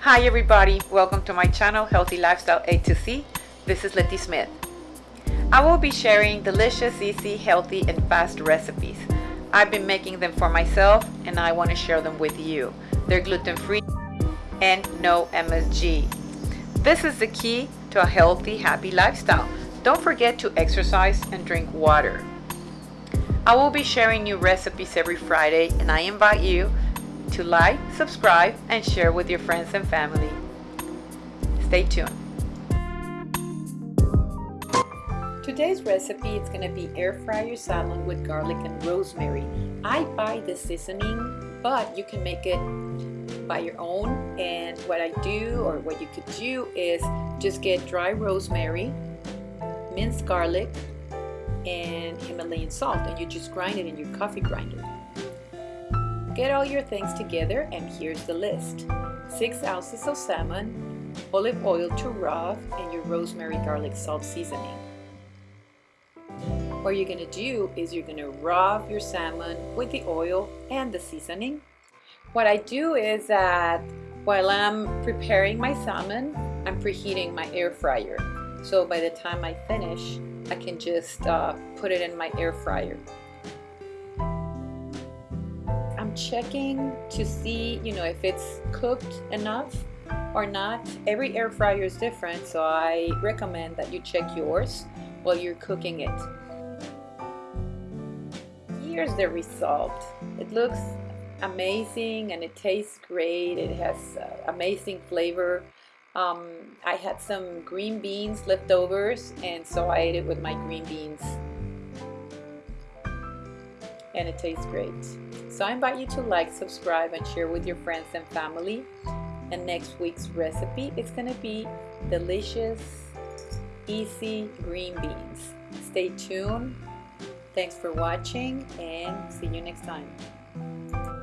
Hi everybody, welcome to my channel Healthy Lifestyle A to C. This is Letty Smith. I will be sharing delicious, easy, healthy, and fast recipes. I've been making them for myself and I want to share them with you. They're gluten-free and no MSG. This is the key to a healthy, happy lifestyle. Don't forget to exercise and drink water. I will be sharing new recipes every Friday and I invite you to like, subscribe, and share with your friends and family. Stay tuned. Today's recipe is going to be air fryer salad with garlic and rosemary. I buy the seasoning, but you can make it by your own. And what I do, or what you could do, is just get dry rosemary, minced garlic, and Himalayan salt, and you just grind it in your coffee grinder. Get all your things together and here's the list. 6 ounces of salmon, olive oil to rub, and your rosemary garlic salt seasoning. What you're going to do is you're going to rub your salmon with the oil and the seasoning. What I do is that while I'm preparing my salmon, I'm preheating my air fryer. So by the time I finish, I can just uh, put it in my air fryer checking to see, you know, if it's cooked enough or not. Every air fryer is different, so I recommend that you check yours while you're cooking it. Here's the result. It looks amazing and it tastes great. It has uh, amazing flavor. Um, I had some green beans leftovers and so I ate it with my green beans and it tastes great. So I invite you to like, subscribe, and share with your friends and family. And next week's recipe is going to be delicious, easy green beans. Stay tuned. Thanks for watching and see you next time.